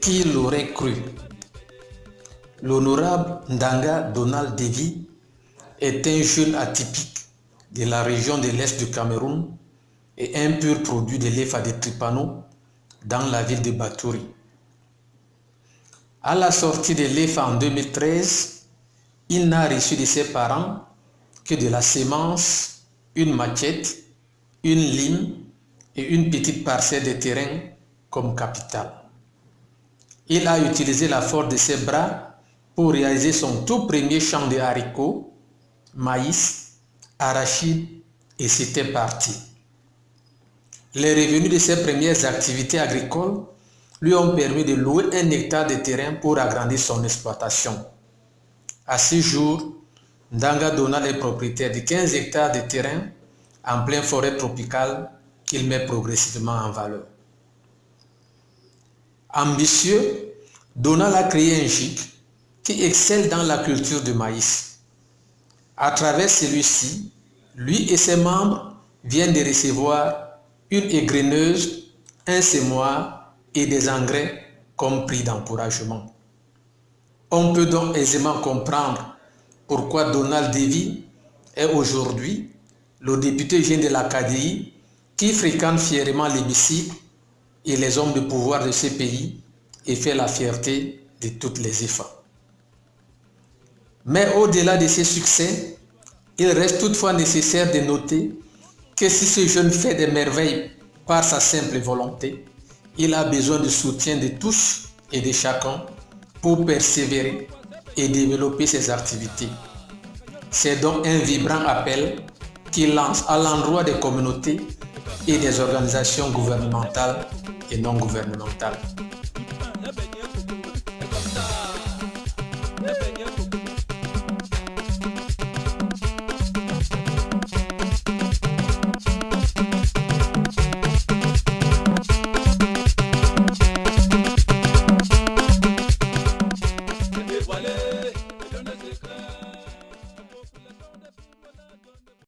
Qui l'aurait cru? L'honorable Ndanga Donald Devi est un jeune atypique de la région de l'Est du Cameroun et un pur produit de l'EFA de Tripano dans la ville de Batouri. À la sortie de l'EFA en 2013, il n'a reçu de ses parents que de la sémence, une machette, une lime et une petite parcelle de terrain comme capital. Il a utilisé la force de ses bras pour réaliser son tout premier champ de haricots, maïs, arachides et c'était parti. Les revenus de ses premières activités agricoles lui ont permis de louer un hectare de terrain pour agrandir son exploitation. À ce jour, Ndanga Donald est propriétaire de 15 hectares de terrain en pleine forêt tropicale qu'il met progressivement en valeur. Ambitieux, Donald a créé un GIC qui excelle dans la culture du maïs. À travers celui-ci, lui et ses membres viennent de recevoir une égreneuse, un semoir et des engrais comme prix d'encouragement. On peut donc aisément comprendre pourquoi Donald Davy est aujourd'hui le député jeune de l'Acadie qui fréquente fièrement l'hémicycle et les hommes de pouvoir de ce pays et fait la fierté de toutes les EFA. Mais au-delà de ces succès, il reste toutefois nécessaire de noter que si ce jeune fait des merveilles par sa simple volonté, il a besoin du soutien de tous et de chacun pour persévérer et développer ses activités. C'est donc un vibrant appel qu'il lance à l'endroit des communautés et des organisations gouvernementales et non gouvernementales.